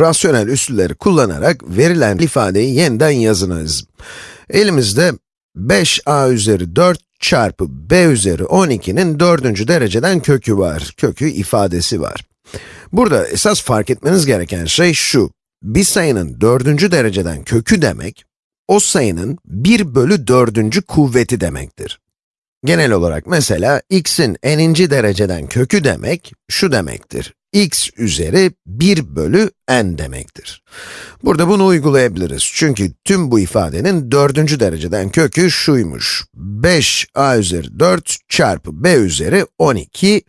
rasyonel üslüleri kullanarak verilen ifadeyi yeniden yazınız. Elimizde 5a üzeri 4 çarpı b üzeri 12'nin dördüncü dereceden kökü var, kökü ifadesi var. Burada esas fark etmeniz gereken şey şu, bir sayının dördüncü dereceden kökü demek, o sayının 1 bölü dördüncü kuvveti demektir. Genel olarak mesela x'in n'inci dereceden kökü demek, şu demektir. X üzeri 1 bölü n demektir. Burada bunu uygulayabiliriz. Çünkü tüm bu ifadenin dördüncü dereceden kökü şuymuş. 5a üzeri 4 çarpı b üzeri 12,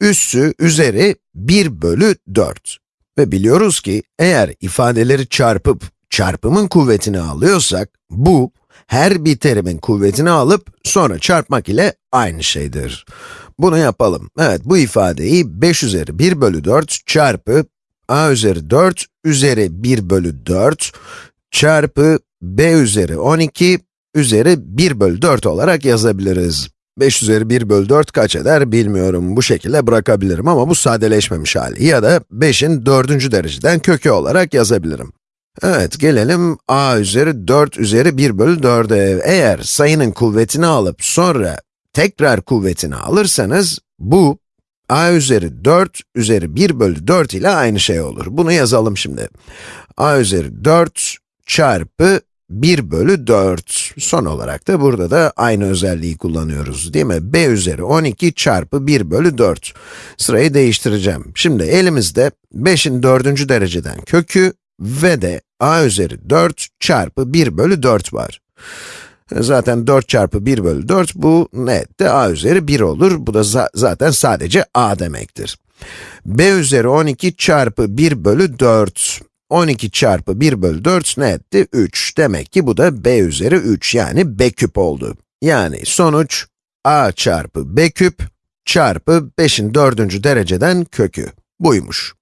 üssü üzeri 1 bölü 4. Ve biliyoruz ki, eğer ifadeleri çarpıp çarpımın kuvvetini alıyorsak, bu, her bir terimin kuvvetini alıp sonra çarpmak ile aynı şeydir. Bunu yapalım. Evet, bu ifadeyi 5 üzeri 1 bölü 4 çarpı a üzeri 4 üzeri 1 bölü 4 çarpı b üzeri 12 üzeri 1 bölü 4 olarak yazabiliriz. 5 üzeri 1 bölü 4 kaç eder bilmiyorum. Bu şekilde bırakabilirim ama bu sadeleşmemiş hali. Ya da 5'in 4. dereceden kökü olarak yazabilirim. Evet, gelelim a üzeri 4 üzeri 1 bölü 4'e. Eğer sayının kuvvetini alıp sonra tekrar kuvvetini alırsanız, bu a üzeri 4 üzeri 1 bölü 4 ile aynı şey olur. Bunu yazalım şimdi. a üzeri 4 çarpı 1 bölü 4. Son olarak da burada da aynı özelliği kullanıyoruz, değil mi? b üzeri 12 çarpı 1 bölü 4. Sırayı değiştireceğim. Şimdi elimizde 5'in 4. dereceden kökü ve de a üzeri 4 çarpı 1 bölü 4 var. Zaten 4 çarpı 1 bölü 4, bu ne etti? a üzeri 1 olur. Bu da za zaten sadece a demektir. b üzeri 12 çarpı 1 bölü 4. 12 çarpı 1 bölü 4 ne etti? 3. Demek ki bu da b üzeri 3, yani b küp oldu. Yani sonuç, a çarpı b küp çarpı 5'in 4. dereceden kökü. Buymuş.